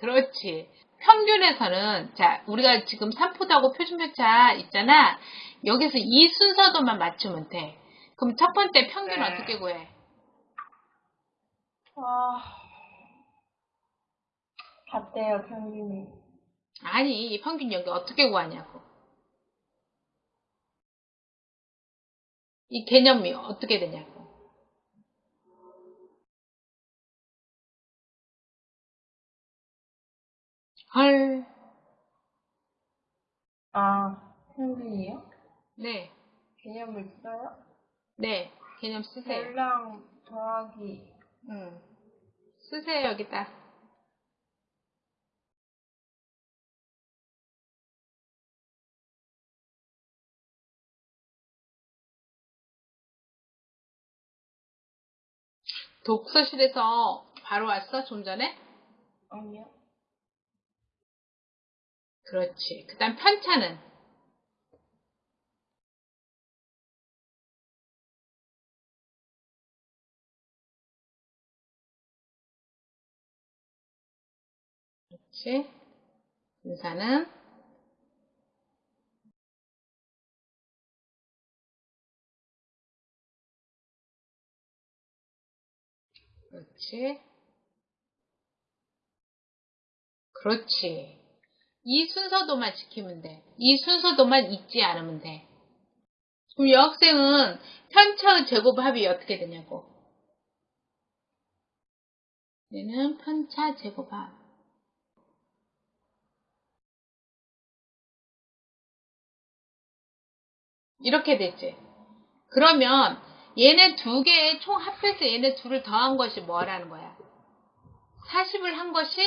그렇지. 평균에서는 자 우리가 지금 산포도하고 표준표차 있잖아. 여기서 이 순서도만 맞추면 돼. 그럼 첫 번째 평균 네. 어떻게 구해? 아, 같대요, 평균이. 아니 이 평균 여기 어떻게 구하냐고. 이 개념이 어떻게 되냐고. 헐. 아, 평균이요? 네. 개념을 써요? 네. 개념 쓰세요. 별량 더하기 응. 쓰세요, 여기다. 독서실에서 바로 왔어, 좀 전에? 아니요. 그렇지. 그 다음 편차는? 그렇지. 분사는? 그렇지. 그렇지. 이 순서도만 지키면 돼. 이 순서도만 잊지 않으면 돼. 그럼 여학생은 편차의 제곱합이 어떻게 되냐고. 얘는 편차 제곱합. 이렇게 됐지. 그러면 얘네 두 개의 총 합해서 얘네 둘을 더한 것이 뭐라는 거야? 40을 한 것이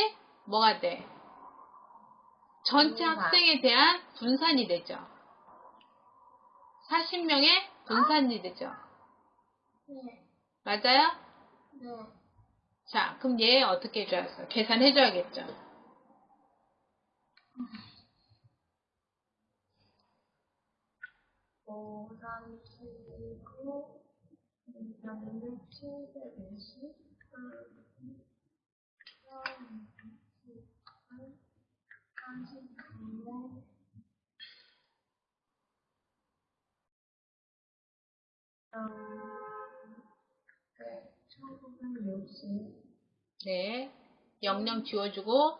뭐가 돼? 전체. 학생에 대한 분산이 되죠. 40명의 분산이 되죠. 네. 맞아요? 네. 자, 그럼 얘 어떻게 해줘야겠어? 계산해줘야겠죠. 오, 39, 3, 710, 39, 네, 1960, 네. 00 지워주고